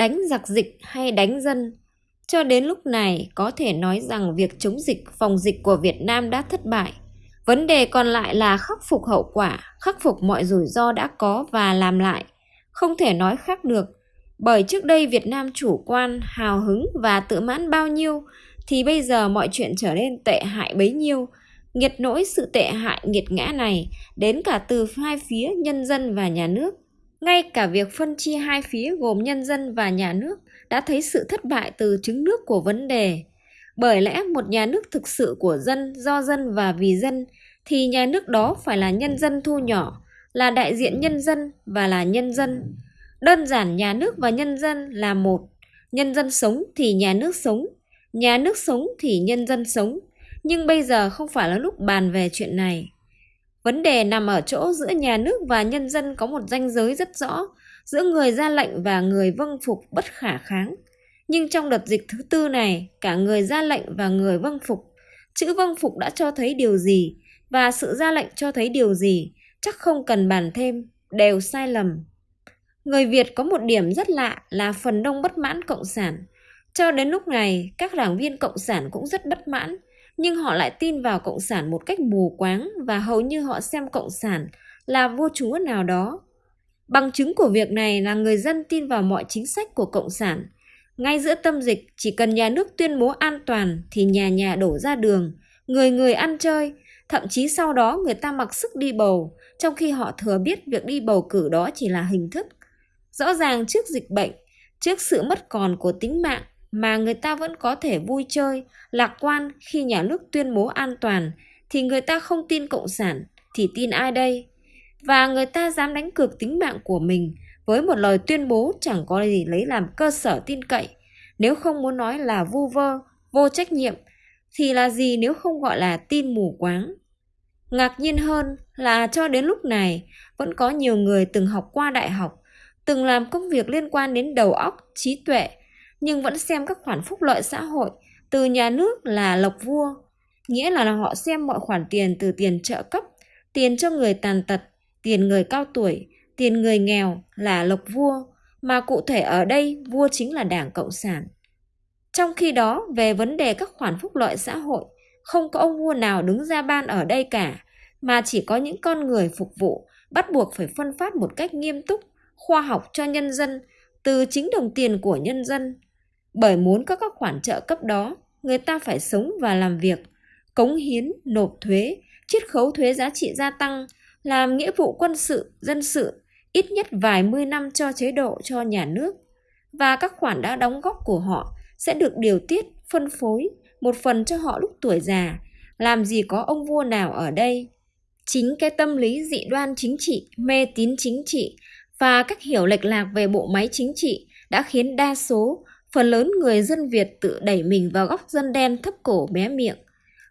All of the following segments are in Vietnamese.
đánh giặc dịch hay đánh dân. Cho đến lúc này có thể nói rằng việc chống dịch, phòng dịch của Việt Nam đã thất bại. Vấn đề còn lại là khắc phục hậu quả, khắc phục mọi rủi ro đã có và làm lại. Không thể nói khác được, bởi trước đây Việt Nam chủ quan, hào hứng và tự mãn bao nhiêu, thì bây giờ mọi chuyện trở nên tệ hại bấy nhiêu. Nghiệt nỗi sự tệ hại nghiệt ngã này đến cả từ hai phía nhân dân và nhà nước. Ngay cả việc phân chia hai phía gồm nhân dân và nhà nước đã thấy sự thất bại từ trứng nước của vấn đề. Bởi lẽ một nhà nước thực sự của dân, do dân và vì dân, thì nhà nước đó phải là nhân dân thu nhỏ, là đại diện nhân dân và là nhân dân. Đơn giản nhà nước và nhân dân là một. Nhân dân sống thì nhà nước sống, nhà nước sống thì nhân dân sống. Nhưng bây giờ không phải là lúc bàn về chuyện này. Vấn đề nằm ở chỗ giữa nhà nước và nhân dân có một ranh giới rất rõ, giữa người ra lệnh và người vâng phục bất khả kháng. Nhưng trong đợt dịch thứ tư này, cả người ra lệnh và người vâng phục, chữ vâng phục đã cho thấy điều gì và sự ra lệnh cho thấy điều gì, chắc không cần bàn thêm, đều sai lầm. Người Việt có một điểm rất lạ là phần đông bất mãn cộng sản. Cho đến lúc này, các đảng viên cộng sản cũng rất bất mãn, nhưng họ lại tin vào cộng sản một cách mù quáng và hầu như họ xem cộng sản là vua chúa nào đó. Bằng chứng của việc này là người dân tin vào mọi chính sách của cộng sản. Ngay giữa tâm dịch, chỉ cần nhà nước tuyên bố an toàn thì nhà nhà đổ ra đường, người người ăn chơi, thậm chí sau đó người ta mặc sức đi bầu, trong khi họ thừa biết việc đi bầu cử đó chỉ là hình thức. Rõ ràng trước dịch bệnh, trước sự mất còn của tính mạng mà người ta vẫn có thể vui chơi, lạc quan khi nhà nước tuyên bố an toàn, thì người ta không tin Cộng sản, thì tin ai đây? Và người ta dám đánh cược tính mạng của mình với một lời tuyên bố chẳng có gì lấy làm cơ sở tin cậy. Nếu không muốn nói là vu vơ, vô trách nhiệm, thì là gì nếu không gọi là tin mù quáng? Ngạc nhiên hơn là cho đến lúc này vẫn có nhiều người từng học qua đại học, từng làm công việc liên quan đến đầu óc, trí tuệ, nhưng vẫn xem các khoản phúc lợi xã hội từ nhà nước là lộc vua. Nghĩa là họ xem mọi khoản tiền từ tiền trợ cấp, tiền cho người tàn tật, tiền người cao tuổi, tiền người nghèo là lộc vua, mà cụ thể ở đây vua chính là Đảng Cộng sản. Trong khi đó, về vấn đề các khoản phúc lợi xã hội, không có ông vua nào đứng ra ban ở đây cả, mà chỉ có những con người phục vụ bắt buộc phải phân phát một cách nghiêm túc, khoa học cho nhân dân từ chính đồng tiền của nhân dân. Bởi muốn có các khoản trợ cấp đó, người ta phải sống và làm việc, cống hiến, nộp thuế, chiết khấu thuế giá trị gia tăng, làm nghĩa vụ quân sự, dân sự, ít nhất vài mươi năm cho chế độ cho nhà nước. Và các khoản đã đóng góp của họ sẽ được điều tiết, phân phối, một phần cho họ lúc tuổi già. Làm gì có ông vua nào ở đây? Chính cái tâm lý dị đoan chính trị, mê tín chính trị và cách hiểu lệch lạc về bộ máy chính trị đã khiến đa số, phần lớn người dân Việt tự đẩy mình vào góc dân đen thấp cổ bé miệng,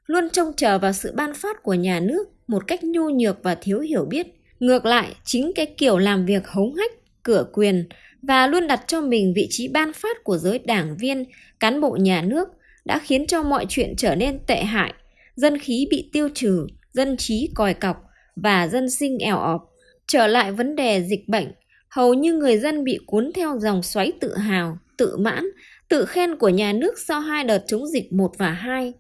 luôn trông chờ vào sự ban phát của nhà nước một cách nhu nhược và thiếu hiểu biết. Ngược lại, chính cái kiểu làm việc hống hách, cửa quyền và luôn đặt cho mình vị trí ban phát của giới đảng viên, cán bộ nhà nước đã khiến cho mọi chuyện trở nên tệ hại, dân khí bị tiêu trừ, dân trí còi cọc và dân sinh eo ọp. Trở lại vấn đề dịch bệnh, hầu như người dân bị cuốn theo dòng xoáy tự hào, tự mãn, tự khen của nhà nước sau hai đợt chống dịch 1 và 2.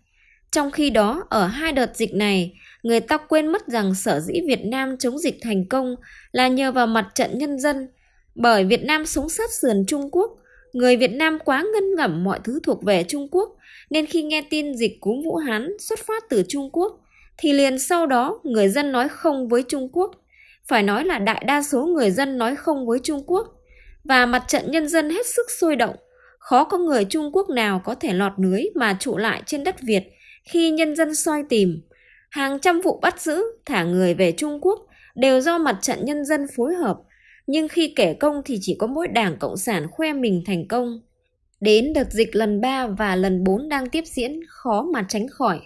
Trong khi đó, ở hai đợt dịch này, người ta quên mất rằng sở dĩ Việt Nam chống dịch thành công là nhờ vào mặt trận nhân dân. Bởi Việt Nam sống sát sườn Trung Quốc, người Việt Nam quá ngân ngẩm mọi thứ thuộc về Trung Quốc, nên khi nghe tin dịch cúm Vũ Hán xuất phát từ Trung Quốc, thì liền sau đó người dân nói không với Trung Quốc. Phải nói là đại đa số người dân nói không với Trung Quốc, và mặt trận nhân dân hết sức sôi động. Khó có người Trung Quốc nào có thể lọt lưới mà trụ lại trên đất Việt khi nhân dân soi tìm. Hàng trăm vụ bắt giữ, thả người về Trung Quốc đều do mặt trận nhân dân phối hợp, nhưng khi kể công thì chỉ có mỗi đảng Cộng sản khoe mình thành công. Đến đợt dịch lần 3 và lần 4 đang tiếp diễn khó mà tránh khỏi.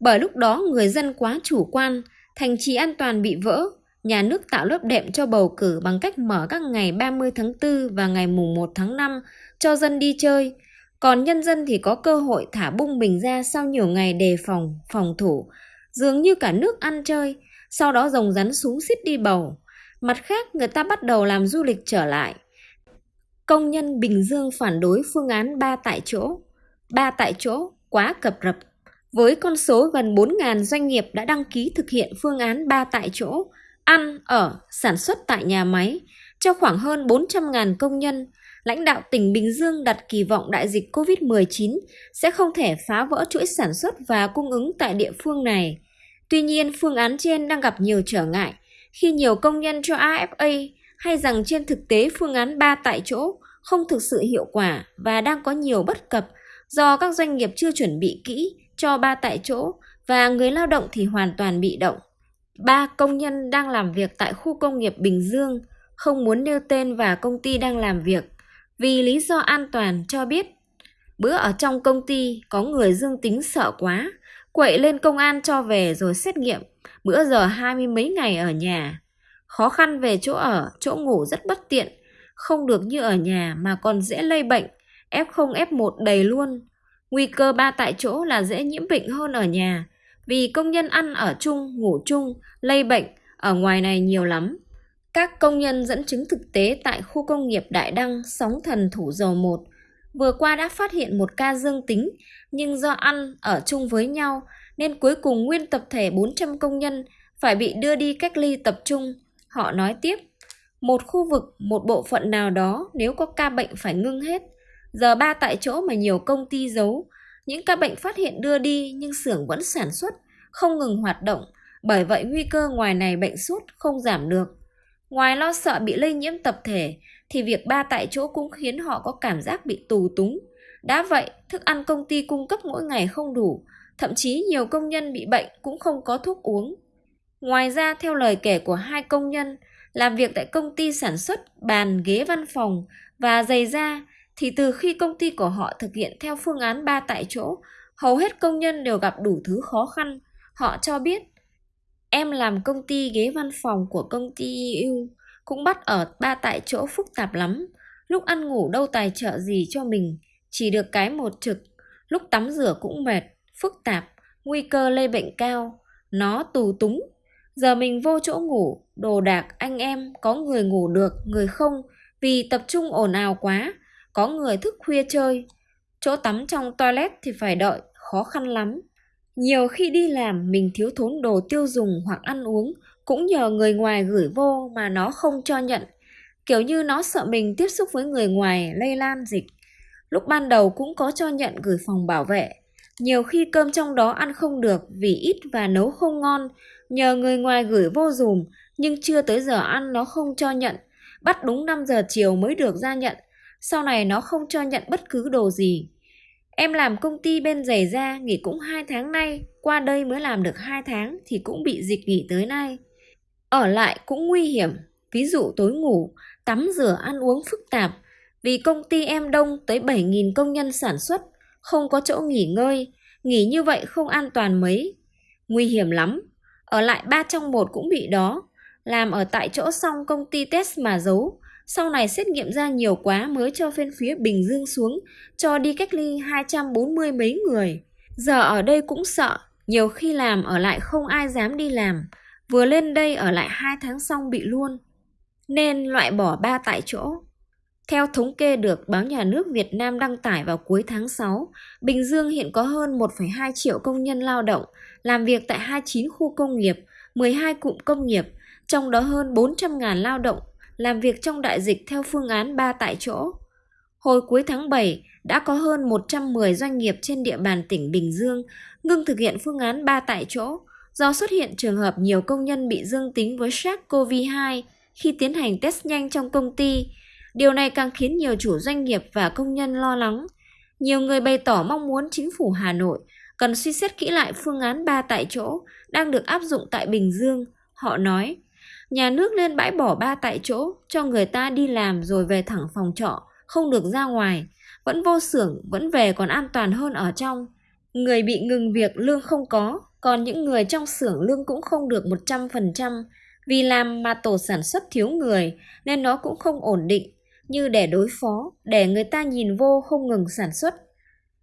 Bởi lúc đó người dân quá chủ quan, thành trì an toàn bị vỡ, nhà nước tạo lớp đệm cho bầu cử bằng cách mở các ngày 30 tháng 4 và ngày mùng 1 tháng 5 cho dân đi chơi, còn nhân dân thì có cơ hội thả bung mình ra sau nhiều ngày đề phòng, phòng thủ, dường như cả nước ăn chơi, sau đó rồng rắn súng xít đi bầu. Mặt khác, người ta bắt đầu làm du lịch trở lại. Công nhân Bình Dương phản đối phương án 3 tại chỗ. 3 tại chỗ quá cập rập. Với con số gần 4.000 doanh nghiệp đã đăng ký thực hiện phương án 3 tại chỗ, ăn, ở, sản xuất tại nhà máy, cho khoảng hơn 400.000 công nhân, lãnh đạo tỉnh Bình Dương đặt kỳ vọng đại dịch COVID-19 sẽ không thể phá vỡ chuỗi sản xuất và cung ứng tại địa phương này. Tuy nhiên, phương án trên đang gặp nhiều trở ngại khi nhiều công nhân cho AFA hay rằng trên thực tế phương án 3 tại chỗ không thực sự hiệu quả và đang có nhiều bất cập do các doanh nghiệp chưa chuẩn bị kỹ cho ba tại chỗ và người lao động thì hoàn toàn bị động. Ba công nhân đang làm việc tại khu công nghiệp Bình Dương, không muốn nêu tên và công ty đang làm việc, vì lý do an toàn cho biết. Bữa ở trong công ty, có người dương tính sợ quá, quậy lên công an cho về rồi xét nghiệm, bữa giờ hai mươi mấy ngày ở nhà. Khó khăn về chỗ ở, chỗ ngủ rất bất tiện, không được như ở nhà mà còn dễ lây bệnh F0 F1 đầy luôn. Nguy cơ ba tại chỗ là dễ nhiễm bệnh hơn ở nhà vì công nhân ăn ở chung ngủ chung lây bệnh ở ngoài này nhiều lắm các công nhân dẫn chứng thực tế tại khu công nghiệp Đại Đăng, Sóng Thần Thủ Dầu 1 vừa qua đã phát hiện một ca dương tính, nhưng do ăn ở chung với nhau nên cuối cùng nguyên tập thể 400 công nhân phải bị đưa đi cách ly tập trung. Họ nói tiếp, một khu vực, một bộ phận nào đó nếu có ca bệnh phải ngưng hết. Giờ ba tại chỗ mà nhiều công ty giấu, những ca bệnh phát hiện đưa đi nhưng xưởng vẫn sản xuất, không ngừng hoạt động, bởi vậy nguy cơ ngoài này bệnh sốt không giảm được. Ngoài lo sợ bị lây nhiễm tập thể, thì việc ba tại chỗ cũng khiến họ có cảm giác bị tù túng. Đã vậy, thức ăn công ty cung cấp mỗi ngày không đủ, thậm chí nhiều công nhân bị bệnh cũng không có thuốc uống. Ngoài ra, theo lời kể của hai công nhân, làm việc tại công ty sản xuất bàn ghế văn phòng và giày da, thì từ khi công ty của họ thực hiện theo phương án ba tại chỗ, hầu hết công nhân đều gặp đủ thứ khó khăn. Họ cho biết Em làm công ty ghế văn phòng của công ty EU, cũng bắt ở ba tại chỗ phức tạp lắm. Lúc ăn ngủ đâu tài trợ gì cho mình, chỉ được cái một trực. Lúc tắm rửa cũng mệt, phức tạp, nguy cơ lây bệnh cao. Nó tù túng. Giờ mình vô chỗ ngủ, đồ đạc anh em, có người ngủ được, người không, vì tập trung ồn ào quá. Có người thức khuya chơi. Chỗ tắm trong toilet thì phải đợi, khó khăn lắm. Nhiều khi đi làm mình thiếu thốn đồ tiêu dùng hoặc ăn uống cũng nhờ người ngoài gửi vô mà nó không cho nhận. Kiểu như nó sợ mình tiếp xúc với người ngoài lây lan dịch. Lúc ban đầu cũng có cho nhận gửi phòng bảo vệ. Nhiều khi cơm trong đó ăn không được vì ít và nấu không ngon, nhờ người ngoài gửi vô dùm nhưng chưa tới giờ ăn nó không cho nhận. Bắt đúng 5 giờ chiều mới được ra nhận. Sau này nó không cho nhận bất cứ đồ gì. Em làm công ty bên giày da nghỉ cũng 2 tháng nay, qua đây mới làm được 2 tháng thì cũng bị dịch nghỉ tới nay. Ở lại cũng nguy hiểm, ví dụ tối ngủ, tắm rửa ăn uống phức tạp, vì công ty em đông tới 7.000 công nhân sản xuất, không có chỗ nghỉ ngơi, nghỉ như vậy không an toàn mấy. Nguy hiểm lắm, ở lại ba trong một cũng bị đó, làm ở tại chỗ xong công ty test mà giấu, sau này xét nghiệm ra nhiều quá mới cho bên phía Bình Dương xuống, cho đi cách ly 240 mấy người. Giờ ở đây cũng sợ, nhiều khi làm ở lại không ai dám đi làm, vừa lên đây ở lại 2 tháng xong bị luôn. Nên loại bỏ ba tại chỗ. Theo thống kê được báo nhà nước Việt Nam đăng tải vào cuối tháng 6, Bình Dương hiện có hơn 1,2 triệu công nhân lao động, làm việc tại 29 khu công nghiệp, 12 cụm công nghiệp, trong đó hơn 400.000 lao động làm việc trong đại dịch theo phương án 3 tại chỗ. Hồi cuối tháng 7, đã có hơn 110 doanh nghiệp trên địa bàn tỉnh Bình Dương ngưng thực hiện phương án 3 tại chỗ do xuất hiện trường hợp nhiều công nhân bị dương tính với SARS-CoV-2 khi tiến hành test nhanh trong công ty. Điều này càng khiến nhiều chủ doanh nghiệp và công nhân lo lắng. Nhiều người bày tỏ mong muốn chính phủ Hà Nội cần suy xét kỹ lại phương án 3 tại chỗ đang được áp dụng tại Bình Dương. Họ nói, Nhà nước lên bãi bỏ ba tại chỗ cho người ta đi làm rồi về thẳng phòng trọ, không được ra ngoài. Vẫn vô xưởng, vẫn về còn an toàn hơn ở trong. Người bị ngừng việc lương không có, còn những người trong xưởng lương cũng không được 100%. Vì làm mà tổ sản xuất thiếu người nên nó cũng không ổn định, như để đối phó, để người ta nhìn vô không ngừng sản xuất.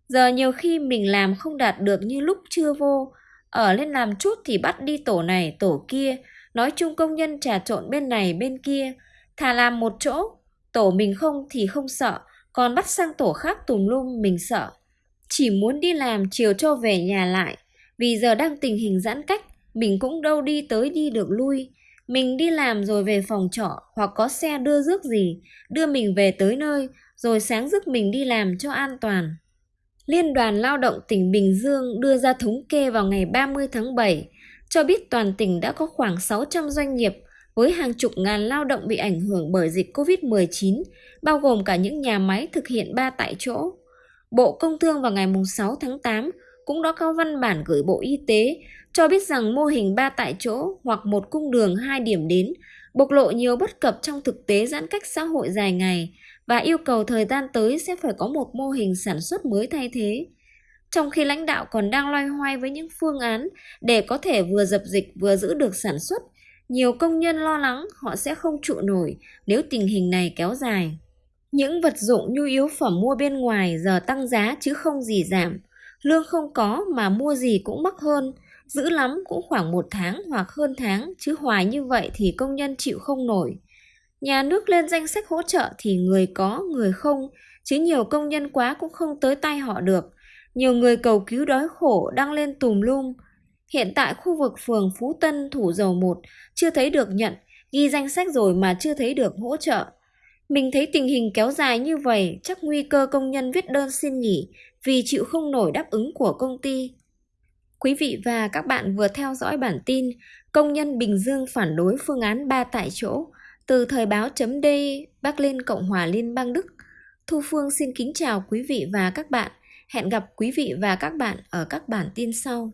Giờ nhiều khi mình làm không đạt được như lúc chưa vô, ở lên làm chút thì bắt đi tổ này tổ kia, nói chung công nhân trà trộn bên này bên kia, thà làm một chỗ, Tổ mình không thì không sợ, còn bắt sang tổ khác tùm lum mình sợ. Chỉ muốn đi làm chiều cho về nhà lại, vì giờ đang tình hình giãn cách, mình cũng đâu đi tới đi được lui. Mình đi làm rồi về phòng trọ hoặc có xe đưa rước gì, đưa mình về tới nơi, rồi sáng rước mình đi làm cho an toàn. Liên đoàn Lao động tỉnh Bình Dương đưa ra thống kê vào ngày 30 tháng 7, cho biết toàn tỉnh đã có khoảng 600 doanh nghiệp với hàng chục ngàn lao động bị ảnh hưởng bởi dịch COVID-19, bao gồm cả những nhà máy thực hiện ba tại chỗ. Bộ Công Thương vào ngày 6 tháng 8 cũng đã có văn bản gửi Bộ Y tế cho biết rằng mô hình ba tại chỗ hoặc một cung đường hai điểm đến bộc lộ nhiều bất cập trong thực tế giãn cách xã hội dài ngày và yêu cầu thời gian tới sẽ phải có một mô hình sản xuất mới thay thế. Trong khi lãnh đạo còn đang loay hoay với những phương án để có thể vừa dập dịch vừa giữ được sản xuất, nhiều công nhân lo lắng họ sẽ không trụ nổi nếu tình hình này kéo dài. Những vật dụng nhu yếu phẩm mua bên ngoài giờ tăng giá chứ không gì giảm. Lương không có mà mua gì cũng mắc hơn, giữ lắm cũng khoảng một tháng hoặc hơn tháng, chứ hoài như vậy thì công nhân chịu không nổi. Nhà nước lên danh sách hỗ trợ thì người có, người không, chứ nhiều công nhân quá cũng không tới tay họ được. Nhiều người cầu cứu đói khổ đang lên tùm lum. Hiện tại khu vực phường Phú Tân, Thủ Dầu 1 chưa thấy được nhận, ghi danh sách rồi mà chưa thấy được hỗ trợ. Mình thấy tình hình kéo dài như vậy chắc nguy cơ công nhân viết đơn xin nghỉ vì chịu không nổi đáp ứng của công ty. Quý vị và các bạn vừa theo dõi bản tin Công nhân Bình Dương phản đối phương án 3 tại chỗ từ thời báo chấm D Bắc lên Cộng hòa Liên bang Đức. Thu Phương xin kính chào quý vị và các bạn. Hẹn gặp quý vị và các bạn ở các bản tin sau.